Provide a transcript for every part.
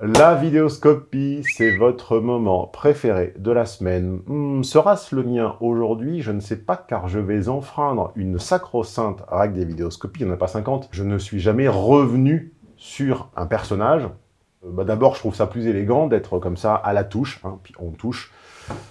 La vidéoscopie, c'est votre moment préféré de la semaine. Hmm, Sera-ce le mien aujourd'hui? Je ne sais pas car je vais enfreindre une sacro-sainte règle des vidéoscopies, il n'y en a pas 50. Je ne suis jamais revenu sur un personnage. Euh, bah, D'abord, je trouve ça plus élégant d'être comme ça à la touche, hein, puis on touche.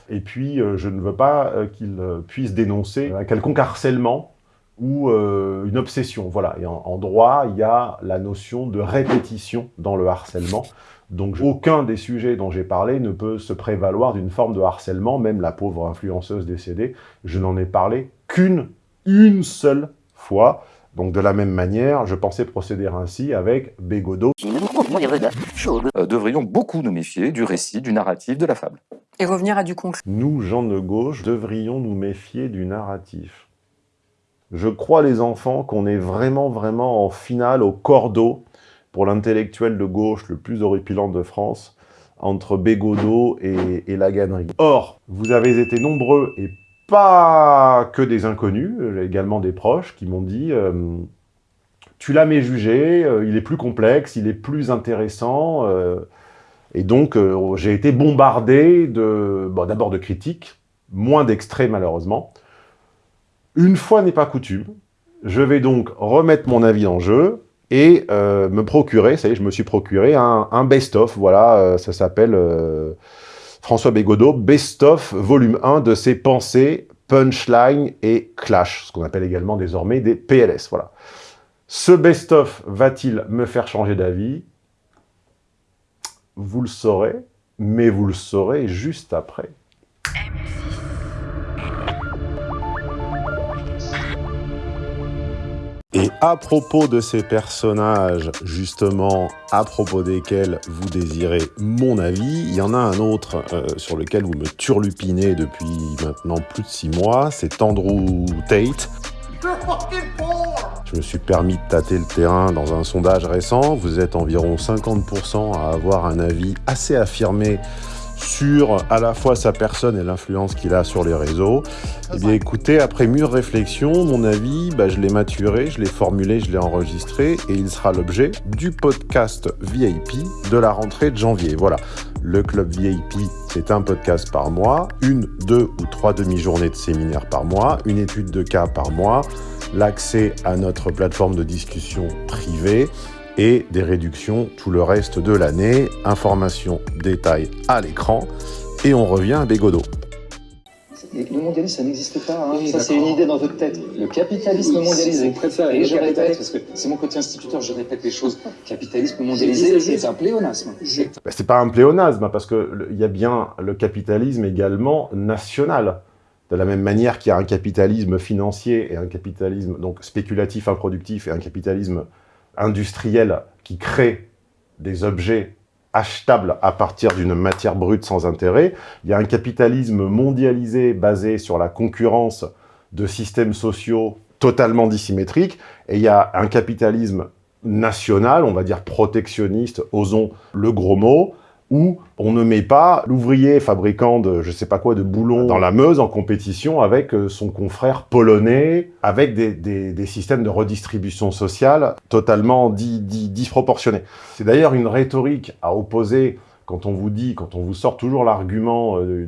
Et puis, euh, je ne veux pas euh, qu'il puisse dénoncer un quelconque harcèlement ou une obsession. Voilà. Et en droit, il y a la notion de répétition dans le harcèlement. Donc, je- aucun des sujets dont j'ai parlé ne peut se prévaloir d'une forme de harcèlement, même la pauvre influenceuse décédée. Je n'en ai parlé qu'une, une seule fois. Donc, de la même manière, je pensais procéder ainsi avec Bégodeau. euh, devrions beaucoup nous méfier du récit, du narratif, de la fable. Et revenir à du concret. Nous, gens de gauche, devrions nous méfier du narratif. Je crois, les enfants, qu'on est vraiment, vraiment en finale au cordeau pour l'intellectuel de gauche le plus horripilant de France, entre Bégodeau et, et la. Or, vous avez été nombreux, et pas que des inconnus, j'ai également des proches qui m'ont dit euh, Tu l'as méjugé, euh, il est plus complexe, il est plus intéressant. euh, et donc, euh, j'ai été bombardé d'abord de critiques, moins d'extraits malheureusement. Une fois n'est pas coutume, je vais donc remettre mon avis en jeu et euh, me procurer, ça y est, je me suis procuré un, best-of, voilà, euh, ça s'appelle euh, François Bégodeau, best-of volume 1 de ses pensées, punchline et clash, ce qu'on appelle également désormais des PLS, voilà. Ce best-of va-t-il me faire changer d'avis? Vous le saurez, mais vous le saurez juste après. À propos de ces personnages, justement, à propos desquels vous désirez mon avis, il y en a un autre euh, sur lequel vous me turlupinez depuis maintenant plus de six mois, c'est Andrew Tate. Je me suis permis de tâter le terrain dans un sondage récent. Vous êtes environ 50% à avoir un avis assez affirmé sur à la fois sa personne et l'influence qu'il a sur les réseaux. Eh bien écoutez, après mûre réflexion, mon avis, bah, je l'ai maturé, je l'ai formulé, je l'ai enregistré et il sera l'objet du podcast VIP de la rentrée de janvier. Voilà, le club VIP, c'est un podcast par mois, une, deux ou trois demi-journées de séminaire par mois, une étude de cas par mois, l'accès à notre plateforme de discussion privée et des réductions tout le reste de l'année. Informations, détails à l'écran. Et on revient à Bégodeau. Le mondialisme, ça n'existe pas. hein. Oui, ça, c'est une idée dans votre tête. Le capitalisme Oui, mondialisé. préfère Et le je répète, parce que c'est mon côté instituteur, je répète les choses. Capitalisme mondialisé, c'est un pléonasme. Ben, c'est pas un pléonasme, hein, parce que le- il y a bien le capitalisme également national. De la même manière qu'il y a un capitalisme financier et un capitalisme donc spéculatif improductif et un capitalisme industriel qui crée des objets achetables à partir d'une matière brute sans intérêt. Il y a un capitalisme mondialisé basé sur la concurrence de systèmes sociaux totalement dissymétriques. Et il y a un capitalisme national, on va dire protectionniste, osons le gros mot, où on ne met pas l'ouvrier fabricant de, je sais pas quoi, de boulons dans la Meuse en compétition avec euh, son confrère polonais, avec des, systèmes de redistribution sociale totalement di- di- disproportionnés. C'est d'ailleurs une rhétorique à opposer quand on vous dit, quand on vous sort toujours l'argument euh,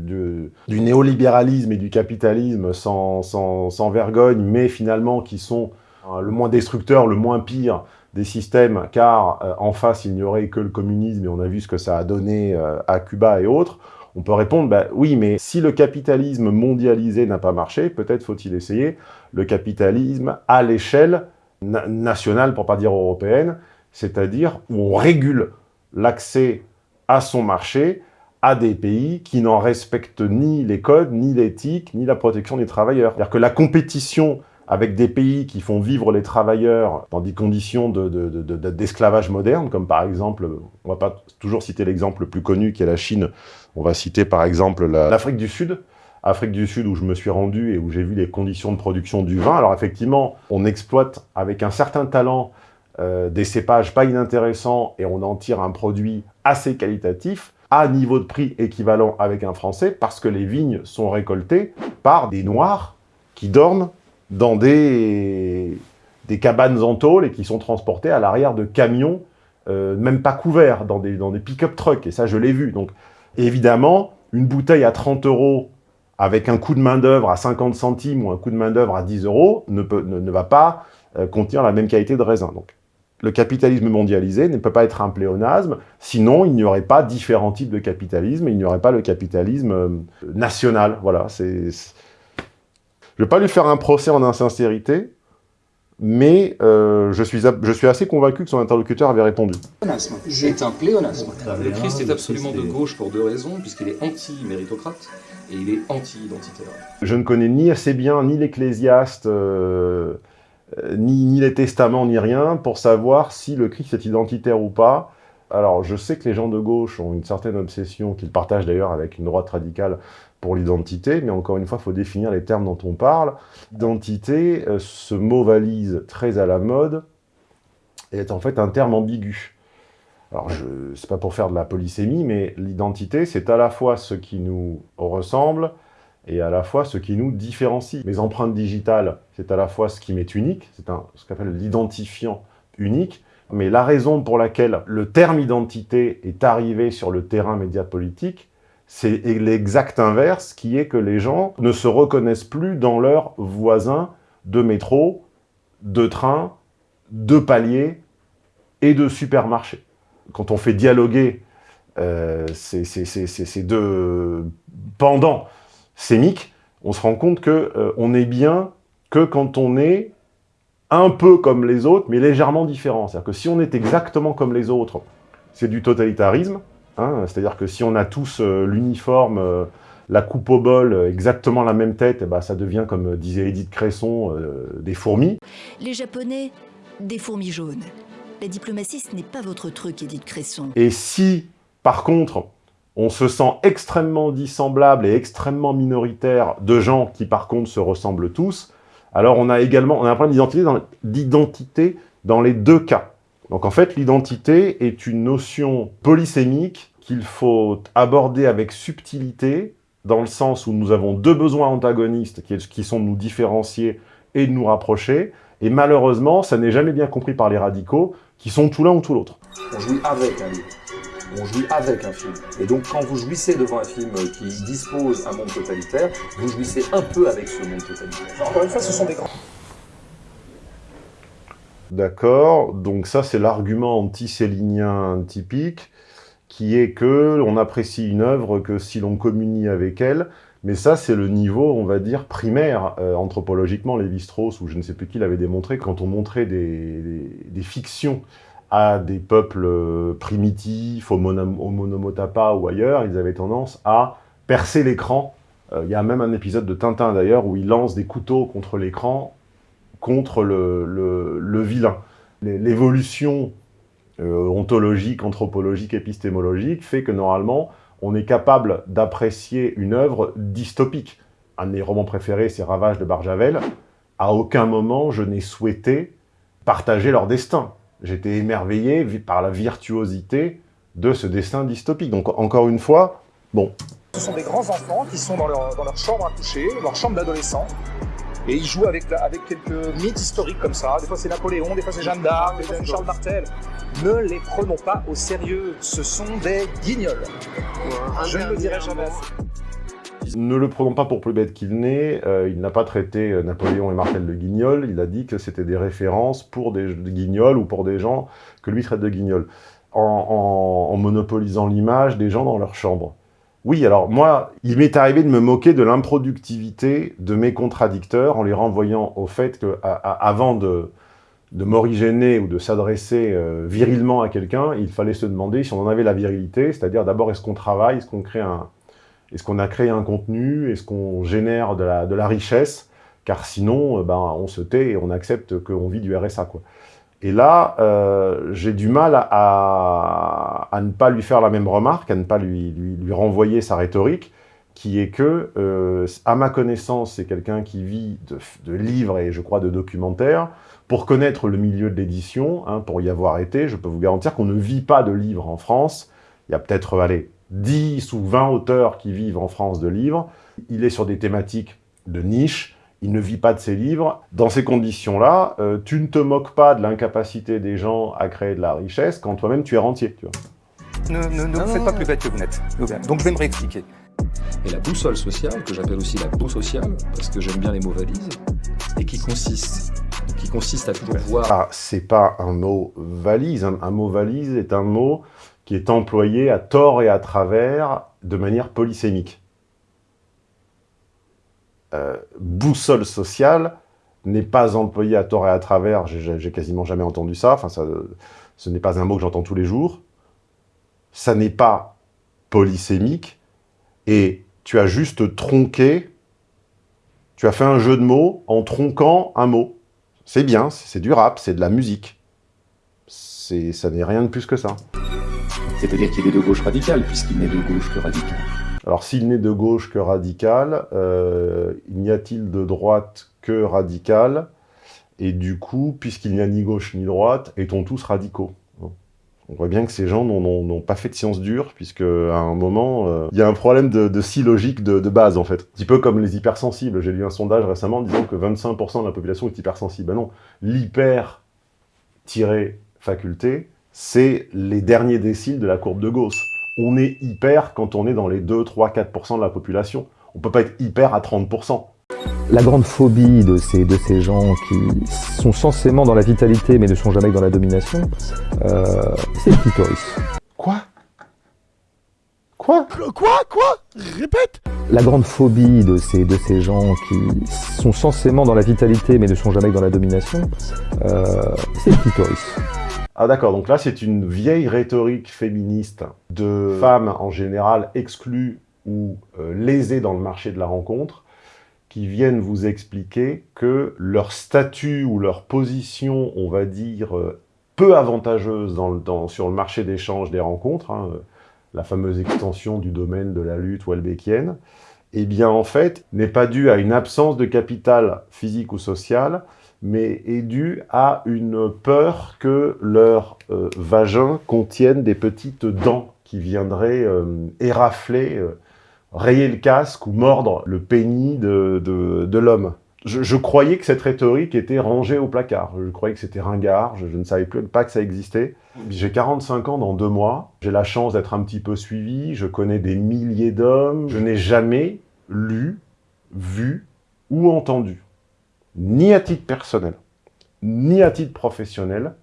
du néolibéralisme et du capitalisme sans, sans, sans vergogne, mais finalement qui sont euh, le moins destructeur, le moins pire des systèmes, car euh, en face, il n'y aurait que le communisme, et on a vu ce que ça a donné euh, à Cuba et autres, on peut répondre, bah, oui, mais si le capitalisme mondialisé n'a pas marché, peut-être faut-il essayer le capitalisme à l'échelle na- nationale, pour pas dire européenne, c'est-à-dire où on régule l'accès à son marché à des pays qui n'en respectent ni les codes, ni l'éthique, ni la protection des travailleurs. C'est-à-dire que la compétition avec des pays qui font vivre les travailleurs dans des conditions de- de- de- de- d'esclavage moderne, comme par exemple, on va pas toujours citer l'exemple le plus connu qui est la Chine, on va citer par exemple la- l'Afrique du Sud, Afrique du Sud où je me suis rendu et où j'ai vu les conditions de production du vin. Alors effectivement, on exploite avec un certain talent euh, des cépages pas inintéressants et on en tire un produit assez qualitatif à niveau de prix équivalent avec un français parce que les vignes sont récoltées par des noirs qui dorment dans des, cabanes en tôle et qui sont transportés à l'arrière de camions euh, même pas couverts, dans des, dans pick-up trucks, et ça, je l'ai vu. Donc, évidemment, une bouteille à 30 euros avec un coût de main-d'œuvre à 50 centimes ou un coût de main-d'œuvre à 10 euros ne, ne, ne va pas euh, contenir la même qualité de raisin. Donc, le capitalisme mondialisé ne peut pas être un pléonasme, sinon il n'y aurait pas différents types de capitalisme, il n'y aurait pas le capitalisme euh, national. Voilà, c'est... Je ne vais pas lui faire un procès en insincérité, mais euh, je, suis, je suis assez convaincu que son interlocuteur avait répondu. C'est un pléonasme. Le Christ est absolument de gauche pour deux raisons, puisqu'il est anti-méritocrate et il est anti-identitaire. Je ne connais ni assez bien ni l'Ecclésiaste, euh, ni, ni, les testaments, ni rien, pour savoir si le Christ est identitaire ou pas. Alors, je sais que les gens de gauche ont une certaine obsession, qu'ils partagent d'ailleurs avec une droite radicale, pour l'identité, mais encore une fois, il faut définir les termes dont on parle. Identité, euh, ce mot valise très à la mode, est en fait un terme ambigu. Alors, ce n'est pas pour faire de la polysémie, mais l'identité, c'est à la fois ce qui nous ressemble et à la fois ce qui nous différencie. Mes empreintes digitales, c'est à la fois ce qui m'est unique, c'est ce qu'on appelle l'identifiant unique, mais la raison pour laquelle le terme identité est arrivé sur le terrain média politique, c'est l'exact inverse, qui est que les gens ne se reconnaissent plus dans leurs voisins de métro, de train, de palier et de supermarché. Quand on fait dialoguer euh, ces, deux pendants sémiques, on se rend compte qu'on euh, on est bien que quand on est un peu comme les autres, mais légèrement différent. C'est-à-dire que si on est exactement comme les autres, c'est du totalitarisme, Hein, c'est-à-dire que si on a tous euh, l'uniforme, euh, la coupe au bol, euh, exactement la même tête, eh ben, ça devient, comme disait Edith Cresson, des fourmis. Les Japonais, des fourmis jaunes. La diplomatie, ce n'est pas votre truc, Edith Cresson. Et si, par contre, on se sent extrêmement dissemblable et extrêmement minoritaire de gens qui, par contre, se ressemblent tous, alors on a également on a un problème d'identité dans, dans les deux cas. Donc en fait, l'identité est une notion polysémique qu'il faut aborder avec subtilité, dans le sens où nous avons deux besoins antagonistes qui sont de nous différencier et de nous rapprocher, et malheureusement, ça n'est jamais bien compris par les radicaux, qui sont tout l'un ou tout l'autre. On jouit avec un livre, on jouit avec un film. Et donc quand vous jouissez devant un film qui dispose un monde totalitaire, vous jouissez un peu avec ce monde totalitaire. Encore une fois, ce sont des grands... D'accord. Donc ça, c'est l'argument anti-célinien typique, qui est que on apprécie une œuvre que si l'on communie avec elle, mais ça, c'est le niveau, on va dire, primaire, euh, anthropologiquement, Lévi-Strauss, ou je ne sais plus qui l'avait démontré, quand on montrait des, des, fictions à des peuples euh, primitifs, au, au Monomotapa ou ailleurs, ils avaient tendance à percer l'écran. Euh, il y a même un épisode de Tintin, d'ailleurs, où il lance des couteaux contre l'écran contre le, le, le vilain. L'évolution euh, ontologique, anthropologique, épistémologique fait que normalement, on est capable d'apprécier une œuvre dystopique. Un de mes romans préférés, c'est Ravage de Barjavel. À aucun moment, je n'ai souhaité partager leur destin. J'étais émerveillé par la virtuosité de ce destin dystopique. Donc, encore une fois, bon. Ce sont des grands enfants qui sont dans leur, dans leur chambre à coucher, leur chambre d'adolescent, et ils jouent avec, avec quelques mythes historiques comme ça. Des fois c'est Napoléon, des fois c'est Jeanne d'Arc, des fois c'est Charles Martel. Ne les prenons pas au sérieux. Ce sont des guignols. Je ne le dirai jamais. Ne le prenons pas pour plus bête qu'il n'est. Euh, il n'a pas traité euh, Napoléon et Martel de guignols. Il a dit que c'était des références pour des, guignols ou pour des gens que lui traite de guignols. En, en, en monopolisant l'image des gens dans leur chambre. Oui, alors moi, il m'est arrivé de me moquer de l'improductivité de mes contradicteurs en les renvoyant au fait qu'avant de, de m'origéner ou de s'adresser euh, virilement à quelqu'un, il fallait se demander si on en avait la virilité, c'est-à-dire d'abord est-ce qu'on travaille, est-ce qu'on crée un, est-ce qu'on a créé un contenu, est-ce qu'on génère de la, richesse, car sinon, euh, ben, on se tait et on accepte qu'on vit du RSA. Et là, euh, j'ai du mal à, ne pas lui faire la même remarque, à ne pas lui, lui, lui renvoyer sa rhétorique, qui est que, euh, à ma connaissance, c'est quelqu'un qui vit de, livres et je crois de documentaires. Pour connaître le milieu de l'édition, hein, pour y avoir été, je peux vous garantir qu'on ne vit pas de livres en France. Il y a peut-être, allez, 10 ou 20 auteurs qui vivent en France de livres. Il est sur des thématiques de niche, il ne vit pas de ses livres. Dans ces conditions-là, euh, tu ne te moques pas de l'incapacité des gens à créer de la richesse quand toi-même tu es rentier. Tu vois. Ne, ne, ne vous faites pas plus bête que vous n'êtes. Donc je vais me réexpliquer. Et la boussole sociale, que j'appelle aussi la peau sociale, parce que j'aime bien les mots valises, et qui consiste, qui consiste à toujours voir... Ah, c'est pas un mot valise. Un, un mot valise est un mot qui est employé à tort et à travers de manière polysémique. Euh, boussole sociale n'est pas employé à tort et à travers, j'ai quasiment jamais entendu ça, enfin ça, ce n'est pas un mot que j'entends tous les jours, ça n'est pas polysémique, et tu as juste tronqué, tu as fait un jeu de mots en tronquant un mot. C'est bien, c'est du rap, c'est de la musique. Ça n'est rien de plus que ça. C'est-à-dire qu'il est de gauche radicale, puisqu'il n'est de gauche que radical. Alors, s'il n'est de gauche que radical, euh, n'y a-t-il de droite que radical? Et du coup, puisqu'il n'y a ni gauche ni droite, est-on tous radicaux? On voit bien que ces gens n'ont pas fait de sciences dures, puisque à un moment, euh, il y a un problème de, de logique de, de, base, en fait. Un petit peu comme les hypersensibles. J'ai lu un sondage récemment disant que 25% de la population est hypersensible. Ben non, l'hyper-faculté, c'est les derniers déciles de la courbe de Gauss on est hyper quand on est dans les 2, 3, 4% de la population. On peut pas être hyper à 30%. La grande phobie de ces, de ces gens qui sont censément dans la vitalité mais ne sont jamais dans la domination, euh, c'est le clitoris. Quoi? Quoi? Quoi? Quoi? Répète La grande phobie de ces, de ces gens qui sont censément dans la vitalité mais ne sont jamais dans la domination, euh, c'est le clitoris. Ah d'accord, donc là c'est une vieille rhétorique féministe de femmes en général exclues ou euh, lésées dans le marché de la rencontre qui viennent vous expliquer que leur statut ou leur position, on va dire, euh, peu avantageuse dans sur le marché d'échange des rencontres, hein, euh, la fameuse extension du domaine de la lutte welbeckienne, eh bien en fait n'est pas due à une absence de capital physique ou social, mais est dû à une peur que leur euh, vagin contienne des petites dents qui viendraient euh, érafler, euh, rayer le casque ou mordre le pénis de, l'homme. Je, je, croyais que cette rhétorique était rangée au placard. Je croyais que c'était ringard, je, je, ne savais plus pas que ça existait. J'ai 45 ans dans deux mois, j'ai la chance d'être un petit peu suivi, je connais des milliers d'hommes, je n'ai jamais lu, vu ou entendu ni à titre personnel, ni à titre professionnel,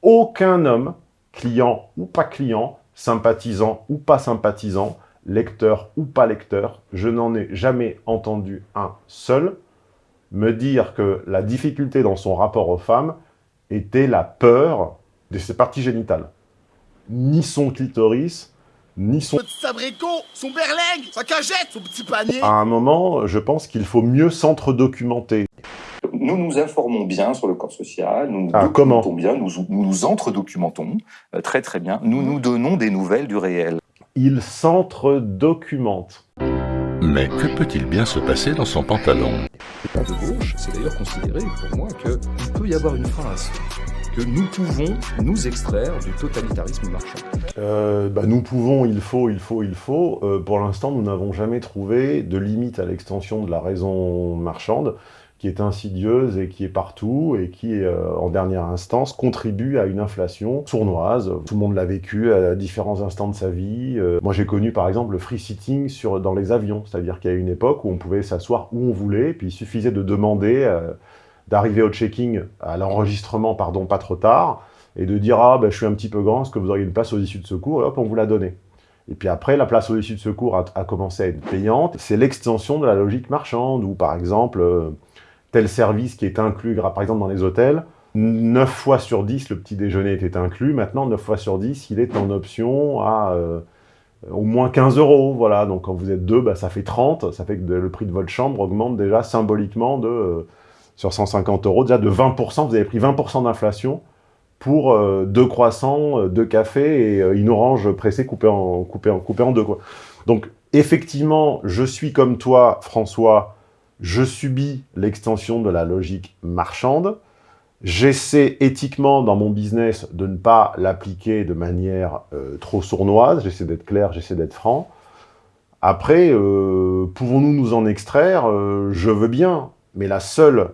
aucun homme, client ou pas client, sympathisant ou pas sympathisant, lecteur ou pas lecteur, je n'en ai jamais entendu un seul me dire que la difficulté dans son rapport aux femmes était la peur de ses parties génitales. Ni son clitoris, ni son... son berlingue, sa cagette, son petit panier À un moment, je pense qu'il faut mieux s'entre-documenter. Nous nous informons bien sur le corps social, nous nous ah, documentons comment bien, nous nous, nous entre-documentons euh, très très bien, nous nous donnons des nouvelles du réel. Il s'entre-documente. Mais que peut-il bien se passer dans son pantalon? Pas de gauche, c'est d'ailleurs considéré pour moi qu'il peut y avoir une phrase que nous pouvons nous extraire du totalitarisme marchand. Euh, bah, nous pouvons, il faut, il faut, il faut. Euh, pour l'instant, nous n'avons jamais trouvé de limite à l'extension de la raison marchande qui est insidieuse et qui est partout et qui, euh, en dernière instance, contribue à une inflation sournoise. Tout le monde l'a vécu à différents instants de sa vie. Euh, moi, j'ai connu, par exemple, le free sitting sur, dans les avions, c'est-à-dire qu'il y a une époque où on pouvait s'asseoir où on voulait, puis il suffisait de demander euh, d'arriver au checking, à l'enregistrement, pardon, pas trop tard, et de dire « Ah, ben, je suis un petit peu grand, est-ce que vous auriez une place aux issues de secours ?» Et hop, on vous l'a donné. Et puis après, la place aux issues de secours a, commencé à être payante. C'est l'extension de la logique marchande, où par exemple, tel service qui est inclus, par exemple dans les hôtels, 9 fois sur 10, le petit déjeuner était inclus. Maintenant, 9 fois sur 10, il est en option à euh, au moins 15 euros. Voilà, donc quand vous êtes deux, bah, ça fait 30. Ça fait que le prix de votre chambre augmente déjà symboliquement de, euh, sur 150 euros, déjà de 20%. Vous avez pris 20% d'inflation pour euh, deux croissants, deux cafés et une orange pressée coupée en, coupée en, coupée en deux. Donc, effectivement, je suis comme toi, François, je subis l'extension de la logique marchande, j'essaie éthiquement dans mon business de ne pas l'appliquer de manière euh, trop sournoise, j'essaie d'être clair, j'essaie d'être franc. Après, euh, pouvons-nous nous en extraire? Euh, Je veux bien, mais la seule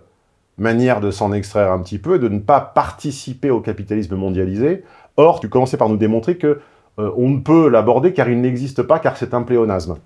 manière de s'en extraire un petit peu est de ne pas participer au capitalisme mondialisé. Or, tu commençais par nous démontrer que on ne peut l'aborder car il n'existe pas, car c'est un pléonasme.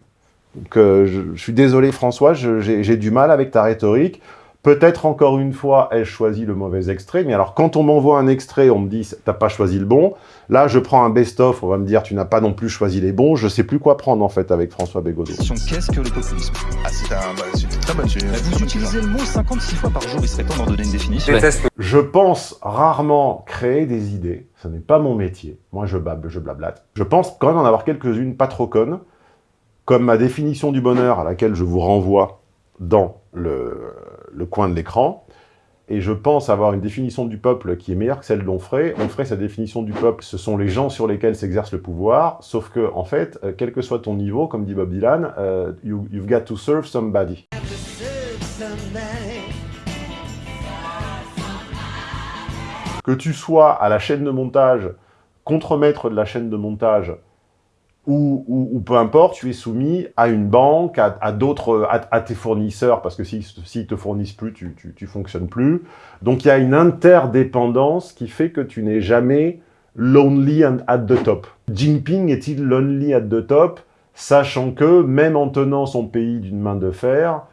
Donc, euh, je, je, suis désolé François, j'ai du mal avec ta rhétorique. Peut-être encore une fois, ai-je choisi le mauvais extrait, mais alors quand on m'envoie un extrait, on me dit « t'as pas choisi le bon », là je prends un best-of, on va me dire « tu n'as pas non plus choisi les bons », je sais plus quoi prendre en fait avec François Bégodeau. Qu'est-ce que le populisme Ah c'est un, bah, une très bonne sujet. Vous utilisez le mot 56 fois par jour, il serait temps d'en donner une définition. Je pense rarement créer des idées, ce n'est pas mon métier, moi je bable, je blablate. Je pense quand même en avoir quelques-unes pas trop connes, comme ma définition du bonheur à laquelle je vous renvoie dans le, coin de l'écran, et je pense avoir une définition du peuple qui est meilleure que celle d'Onfray. Onfray, sa définition du peuple, ce sont les gens sur lesquels s'exerce le pouvoir, sauf que, en fait, euh, quel que soit ton niveau, comme dit Bob Dylan, euh, you, you've got to serve somebody. Que tu sois à la chaîne de montage, contremaître de la chaîne de montage, ou, peu importe, tu es soumis à une banque, à, d'autres, à, tes fournisseurs, parce que s'ils si, te fournissent plus, tu, tu fonctionnes plus. Donc il y a une interdépendance qui fait que tu n'es jamais lonely at the top. Jinping est-il lonely at the top, sachant que, même en tenant son pays d'une main de fer,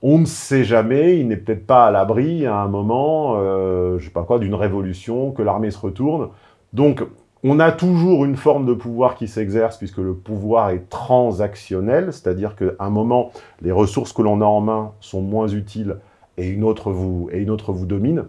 on ne sait jamais, il n'est peut-être pas à l'abri à un moment, euh, je sais pas quoi, d'une révolution, que l'armée se retourne. Donc, on a toujours une forme de pouvoir qui s'exerce puisque le pouvoir est transactionnel, c'est-à-dire qu'à un moment, les ressources que l'on a en main sont moins utiles et une autre vous, et une autre vous domine.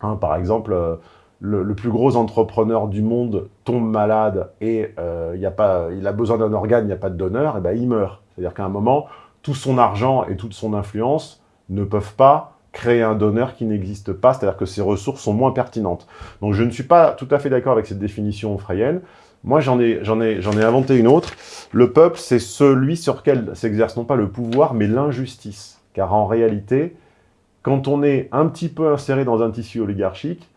Hein, par exemple, euh, le, plus gros entrepreneur du monde tombe malade et euh, il a besoin d'un organe, il n'y a pas de donneur, et ben il meurt. C'est-à-dire qu'à un moment, tout son argent et toute son influence ne peuvent pas créer un donneur qui n'existe pas, c'est-à-dire que ses ressources sont moins pertinentes. Donc je ne suis pas tout à fait d'accord avec cette définition frayenne. Moi, j'en ai, ai inventé une autre. Le peuple, c'est celui sur lequel s'exerce non pas le pouvoir, mais l'injustice. Car en réalité, quand on est un petit peu inséré dans un tissu oligarchique,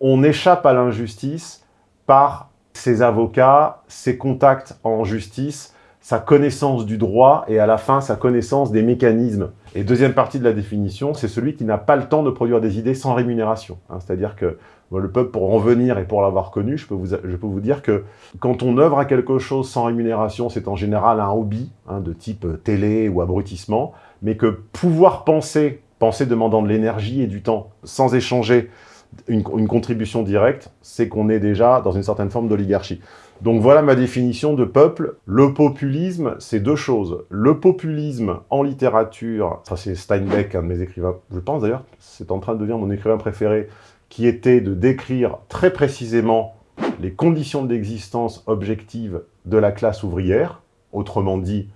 on échappe à l'injustice par ses avocats, ses contacts en justice, sa connaissance du droit et à la fin sa connaissance des mécanismes. Et deuxième partie de la définition, c'est celui qui n'a pas le temps de produire des idées sans rémunération. Hein, C'est-à-dire que le peuple, pour en venir et pour l'avoir connu, je peux, vous, je peux vous dire que quand on œuvre à quelque chose sans rémunération, c'est en général un hobby hein, de type télé ou abrutissement, mais que pouvoir penser, penser demandant de l'énergie et du temps, sans échanger une contribution directe, c'est qu'on est déjà dans une certaine forme d'oligarchie. Donc voilà ma définition de peuple. Le populisme, c'est deux choses. Le populisme en littérature, ça c'est Steinbeck, un de mes écrivains, je pense d'ailleurs, c'est en train de devenir mon écrivain préféré, qui était de décrire très précisément les conditions d'existence objectives de la classe ouvrière, autrement dit,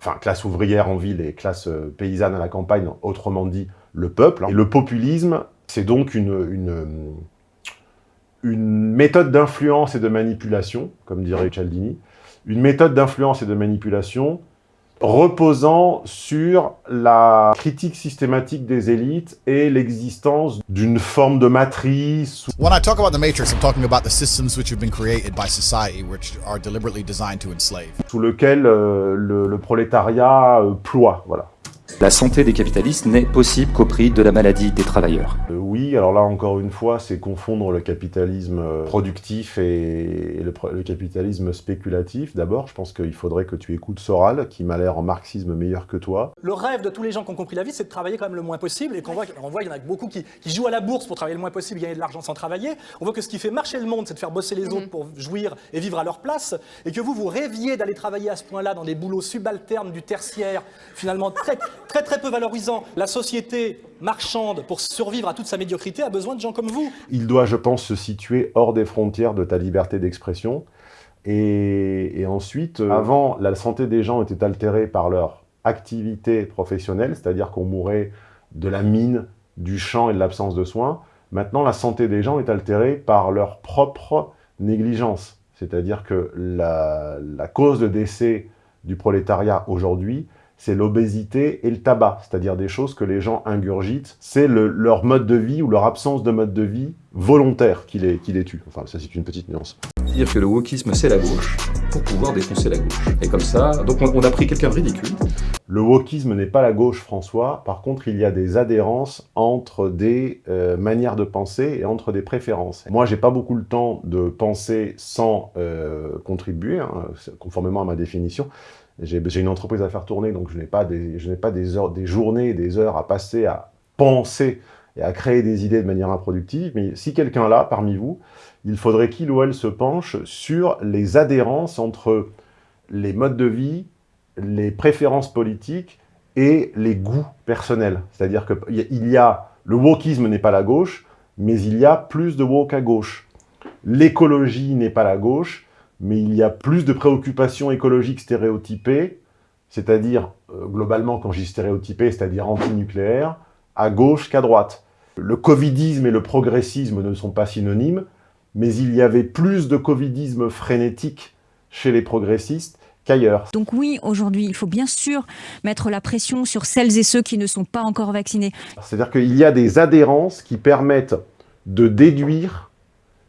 enfin classe ouvrière en ville et classe paysanne à la campagne, autrement dit le peuple. Et le populisme, c'est donc une, une une méthode d'influence et de manipulation, comme dirait Cialdini, une méthode d'influence et de manipulation reposant sur la critique systématique des élites et l'existence d'une forme de matrice. When I talk about the matrix, I'm talking about the systems which have been created by society, which are deliberately designed to enslave. Sous lequel euh, le, le, prolétariat euh, ploie, voilà. La santé des capitalistes n'est possible qu'au prix de la maladie des travailleurs. Euh, oui, alors là, encore une fois, c'est confondre le capitalisme euh, productif et, et le, le, capitalisme spéculatif. D'abord, je pense qu'il faudrait que tu écoutes Soral, qui m'a l'air en marxisme meilleur que toi. Le rêve de tous les gens qui ont compris la vie, c'est de travailler quand même le moins possible, et qu'on voit, on voit qu'il y en a beaucoup qui, qui, jouent à la bourse pour travailler le moins possible, gagner de l'argent sans travailler. On voit que ce qui fait marcher le monde, c'est de faire bosser les mmh. autres pour jouir et vivre à leur place, et que vous, vous rêviez d'aller travailler à ce point-là dans des boulots subalternes du tertiaire, finalement très, très, très peu valorisants la société marchande, pour survivre à toute sa médiocrité, a besoin de gens comme vous. Il doit, je pense, se situer hors des frontières de ta liberté d'expression. Et, ensuite, euh, avant, la santé des gens était altérée par leur activité professionnelle, c'est-à-dire qu'on mourait de la mine, du champ et de l'absence de soins. Maintenant, la santé des gens est altérée par leur propre négligence. C'est-à-dire que la cause de décès du prolétariat aujourd'hui, c'est l'obésité et le tabac, c'est-à-dire des choses que les gens ingurgitent. C'est le, leur mode de vie ou leur absence de mode de vie volontaire qui les, qui les tue. Enfin, ça c'est une petite nuance. Dire que le wokisme c'est la gauche pour pouvoir défoncer la gauche. Et comme ça, donc on, a pris quelqu'un de ridicule. Le wokisme n'est pas la gauche, François. Par contre, il y a des adhérences entre des euh, manières de penser et entre des préférences. Moi, j'ai pas beaucoup le temps de penser sans euh, contribuer, hein, conformément à ma définition. J'ai une entreprise à faire tourner, donc je n'ai pas, des, je pas des, journées des heures à passer à penser et à créer des idées de manière improductive. Mais si quelqu'un là, parmi vous, il faudrait qu'il ou elle se penche sur les adhérences entre les modes de vie, les préférences politiques et les goûts personnels. C'est-à-dire qu'il y a... Le wokisme n'est pas la gauche, mais il y a plus de woke à gauche. L'écologie n'est pas la gauche, mais il y a plus de préoccupations écologiques stéréotypées, c'est-à-dire, euh, globalement, quand je dis c'est-à-dire anti-nucléaire, à gauche qu'à droite. Le covidisme et le progressisme ne sont pas synonymes, mais il y avait plus de covidisme frénétique chez les progressistes qu'ailleurs. Donc oui, aujourd'hui, il faut bien sûr mettre la pression sur celles et ceux qui ne sont pas encore vaccinés. C'est-à-dire qu'il y a des adhérences qui permettent de déduire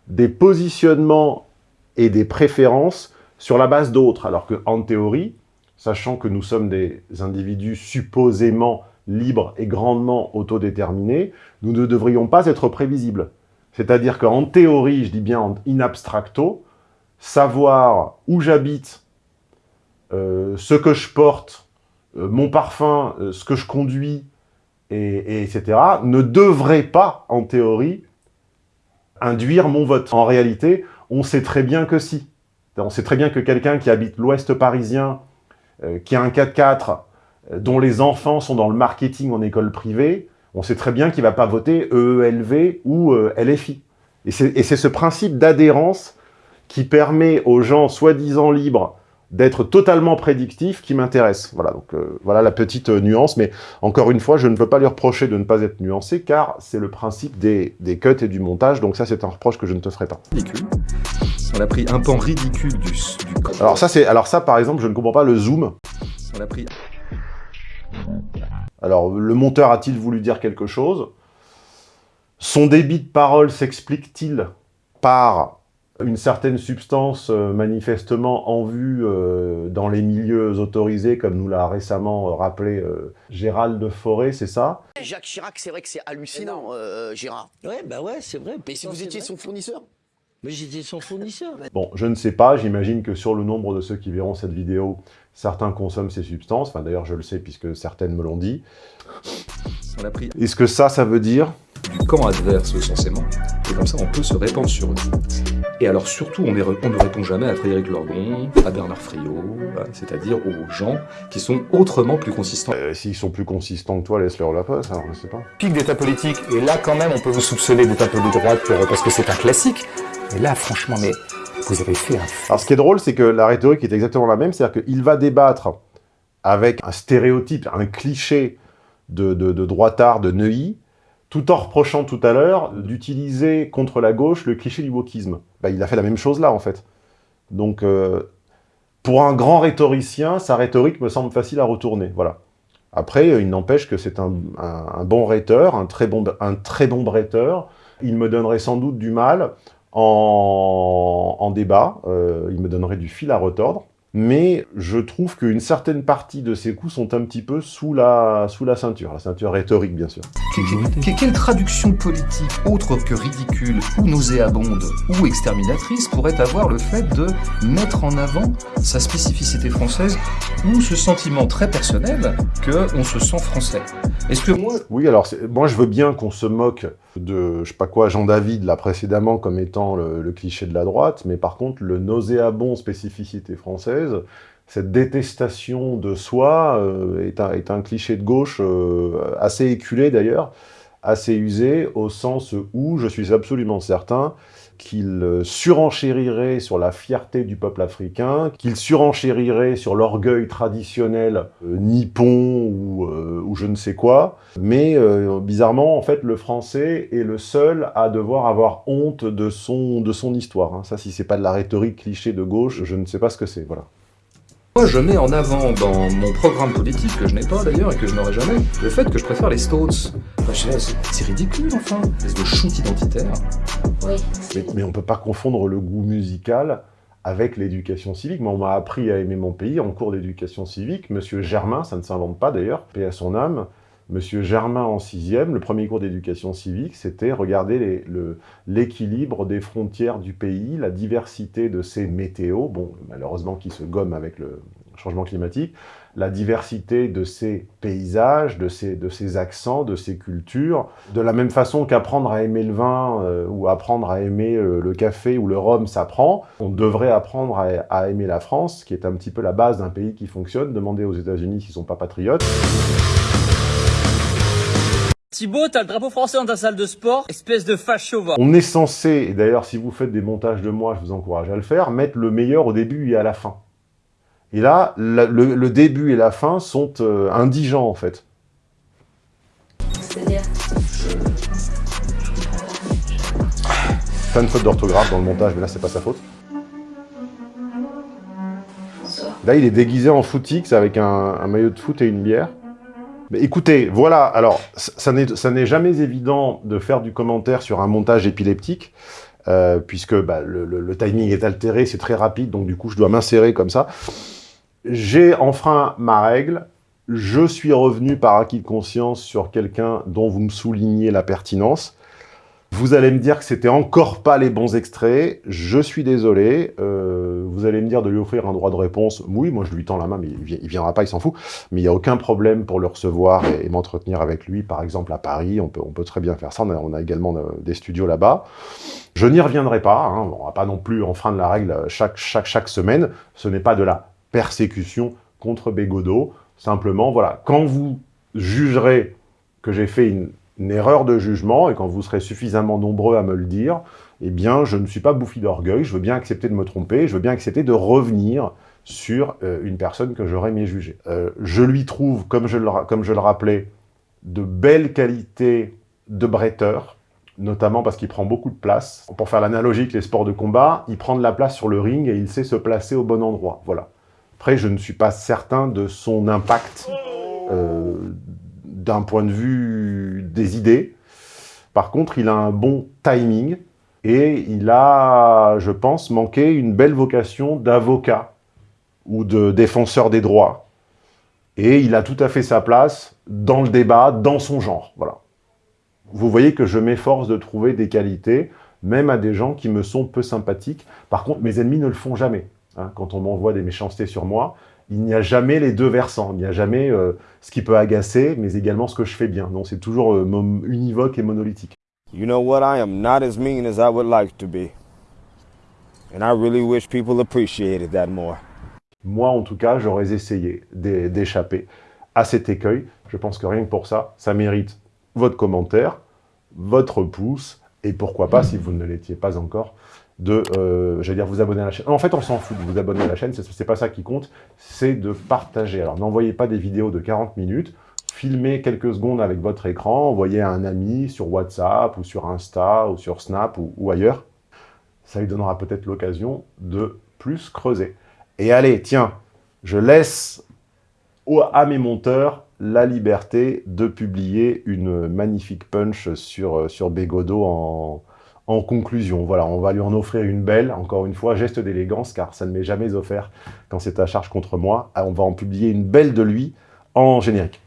des positionnements et des préférences sur la base d'autres, alors qu'en théorie, sachant que nous sommes des individus supposément libres et grandement autodéterminés, nous ne devrions pas être prévisibles. C'est-à-dire qu'en théorie, je dis bien in abstracto, savoir où j'habite, euh, ce que je porte, euh, mon parfum, euh, ce que je conduis, et, etc., ne devrait pas, en théorie, induire mon vote. En réalité, on sait très bien que si. On sait très bien que quelqu'un qui habite l'ouest parisien, qui a un 4x4, dont les enfants sont dans le marketing en école privée, on sait très bien qu'il ne va pas voter EELV ou LFI. Et c'est ce principe d'adhérence qui permet aux gens soi-disant libres d'être totalement prédictifs qui m'intéresse. Voilà, donc euh, voilà la petite euh, nuance, mais encore une fois, je ne veux pas lui reprocher de ne pas être nuancé, car c'est le principe des, des, cuts et du montage, donc ça c'est un reproche que je ne te ferai pas. Ridicule. On a pris un pan ridicule du... du... Alors ça, c'est, alors ça, par exemple, je ne comprends pas le zoom. On a pris... Alors, le monteur a-t-il voulu dire quelque chose? Son débit de parole s'explique-t-il par une certaine substance euh, manifestement en vue euh, dans les milieux autorisés, comme nous l'a récemment euh, rappelé euh, Gérald de Forêt, c'est ça? Jacques Chirac, c'est vrai que c'est hallucinant, euh, Gérard. Ouais, bah ouais, c'est vrai. Mais si vous étiez son fournisseur Mais j'étais son fournisseur. Bon, je ne sais pas, j'imagine que sur le nombre de ceux qui verront cette vidéo, certains consomment ces substances, enfin d'ailleurs je le sais puisque certaines me l'ont dit. On a pris... Est-ce que ça, ça veut dire du camp adverse censément, et comme ça on peut se répandre sur eux. Et alors surtout, on, est, on ne répond jamais à Frédéric Lordon, à Bernard Friot, c'est-à-dire aux gens qui sont autrement plus consistants. Euh, S'ils sont plus consistants que toi, laisse-leur la place, alors je sais pas. Pic d'état politique, et là quand même on peut vous soupçonner d'être un peu de droite pour, parce que c'est un classique, mais là franchement, mais vous avez. Alors ce qui est drôle, c'est que la rhétorique est exactement la même, c'est-à-dire qu'il va débattre avec un stéréotype, un cliché de, de, de droitard de Neuilly, tout en reprochant tout à l'heure d'utiliser contre la gauche le cliché du wokisme. Bah, il a fait la même chose là, en fait. Donc, euh, pour un grand rhétoricien, sa rhétorique me semble facile à retourner, voilà. Après, il n'empêche que c'est un, un, un, bon rhéteur, un très bon, un très bon bretteur. Il me donnerait sans doute du mal en, en débat, euh, il me donnerait du fil à retordre. Mais je trouve qu'une certaine partie de ces coups sont un petit peu sous la, sous la ceinture, la ceinture rhétorique bien sûr. Quelle, quelle traduction politique autre que ridicule ou nauséabonde ou exterminatrice pourrait avoir le fait de mettre en avant sa spécificité française ou ce sentiment très personnel qu'on se sent français? Est-ce que moi... Oui, alors moi je veux bien qu'on se moque de, je sais quoi, Jean David là précédemment comme étant le, cliché de la droite, mais par contre le nauséabond spécificité française cette détestation de soi euh, est, un, est, un, cliché de gauche euh, assez éculé d'ailleurs, assez usé, au sens où je suis absolument certain qu'il surenchérirait sur la fierté du peuple africain, qu'il surenchérirait sur l'orgueil traditionnel euh, nippon ou, euh, ou, je ne sais quoi, mais euh, bizarrement, en fait, le français est le seul à devoir avoir honte de son, de son histoire. Hein. Ça, si c'est pas de la rhétorique cliché de gauche, je ne sais pas ce que c'est, voilà. Moi, je mets en avant dans mon programme politique, que je n'ai pas d'ailleurs et que je n'aurai jamais, le fait que je préfère les Stones. Pas, c'est- ridicule, enfin, espèce de shoot identitaire. Mais, mais on ne peut pas confondre le goût musical avec l'éducation civique. Moi, on m'a appris à aimer mon pays en cours d'éducation civique. Monsieur Germain, ça ne s'invente pas d'ailleurs, paix à son âme, Monsieur Germain en sixième, le premier cours d'éducation civique, c'était regarder l'équilibre des frontières du pays, la diversité de ses météos, bon, malheureusement qui se gomme avec le changement climatique, la diversité de ses paysages, de ses, de ses accents, de ses cultures. De la même façon qu'apprendre à aimer le vin euh, ou apprendre à aimer euh, le café ou le rhum s'apprend, on devrait apprendre à, à aimer la France, qui est un petit peu la base d'un pays qui fonctionne. Demandez aux États-Unis s'ils ne sont pas patriotes. Thibaut, t'as le drapeau français dans ta salle de sport, espèce de facho va. On est censé, et d'ailleurs si vous faites des montages de moi, je vous encourage à le faire, mettre le meilleur au début et à la fin. Et là, la- le, le début et la fin sont euh, indigents en fait. C'est-à-dire Pas une faute d'orthographe dans le montage, mais là c'est pas sa faute. Là il est déguisé en footix avec un, un maillot de foot et une bière. Écoutez, voilà, alors, ça n'est jamais évident de faire du commentaire sur un montage épileptique, euh, puisque bah, le, le- le timing est altéré, c'est très rapide, donc du coup je dois m'insérer comme ça. J'ai enfreint ma règle, je suis revenu par acquis de conscience sur quelqu'un dont vous me soulignez la pertinence. Vous allez me dire que c'était encore pas les bons extraits, je suis désolé. Euh, vous allez me dire de lui offrir un droit de réponse. Oui, moi je lui tends la main, mais il, vi- il viendra pas, il s'en fout. Mais il n'y a aucun problème pour le recevoir et, et m'entretenir avec lui, par exemple à Paris. On peut, très bien faire ça. On a, également euh, des studios là-bas. Je n'y reviendrai pas. Hein. On va pas non plus enfreindre la règle chaque, chaque, chaque semaine. Ce n'est pas de la persécution contre Bégodeau. Simplement, voilà, quand vous jugerez que j'ai fait une, une erreur de jugement et quand vous serez suffisamment nombreux à me le dire, eh bien, je ne suis pas bouffi d'orgueil, je veux bien accepter de me tromper, je veux bien accepter de revenir sur euh, une personne que j'aurais mieux jugée. Euh, je lui trouve, comme je, le, comme je le rappelais, de belles qualités de bretteur, notamment parce qu'il prend beaucoup de place. Pour faire l'analogie avec les sports de combat, il prend de la place sur le ring et il sait se placer au bon endroit. Voilà. Après, je ne suis pas certain de son impact euh, d'un point de vue des idées. Par contre, il a un bon timing et il a, je pense, manqué une belle vocation d'avocat ou de défenseur des droits. Et il a tout à fait sa place dans le débat, dans son genre. Voilà. Vous voyez que je m'efforce de trouver des qualités, même à des gens qui me sont peu sympathiques. Par contre, mes ennemis ne le font jamais. hein. quand on m'envoie des méchancetés sur moi, il n'y a jamais les deux versants. Il n'y a jamais euh, ce qui peut agacer, mais également ce que je fais bien. Non, c'est toujours euh, univoque et monolithique. You know what? I am not as mean as I would like to be. And I really wish people appreciated that more. Moi, en tout cas, j'aurais essayé d'é- d'échapper à cet écueil. Je pense que rien que pour ça, ça mérite votre commentaire, votre pouce, et pourquoi pas, si vous ne l'étiez pas encore, de, euh, dire, vous abonner à la chaîne. En fait, on s'en fout de vous abonner à la chaîne, c'est pas ça qui compte, c'est de partager. Alors, n'envoyez pas des vidéos de 40 minutes, filmez quelques secondes avec votre écran, envoyez à un ami sur WhatsApp, ou sur Insta, ou sur Snap, ou, ailleurs. Ça lui donnera peut-être l'occasion de plus creuser. Et allez, tiens, je laisse à mes monteurs la liberté de publier une magnifique punch sur, euh, sur Bégodeau en, en conclusion. Voilà, on va lui en offrir une belle, encore une fois, geste d'élégance, car ça ne m'est jamais offert quand c'est à charge contre moi. Ah, On va en publier une belle de lui en générique.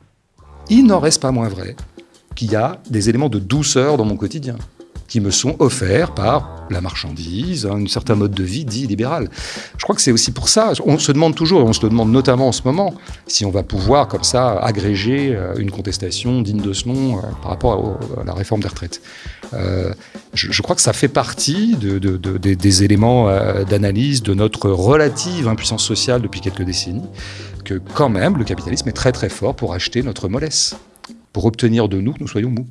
Il n'en reste pas moins vrai qu'il y a des éléments de douceur dans mon quotidien qui me sont offerts par la marchandise, un certain mode de vie dit libéral. Je crois que c'est aussi pour ça, on se demande toujours, et on se le demande notamment en ce moment, si on va pouvoir comme ça agréger euh, une contestation digne de ce nom euh, par rapport à la réforme des retraites. Euh, je, crois que ça fait partie de- de- de- des, éléments d'analyse de notre relative impuissance sociale depuis quelques décennies, que quand même le capitalisme est très très fort pour acheter notre mollesse, pour obtenir de nous que nous soyons mous.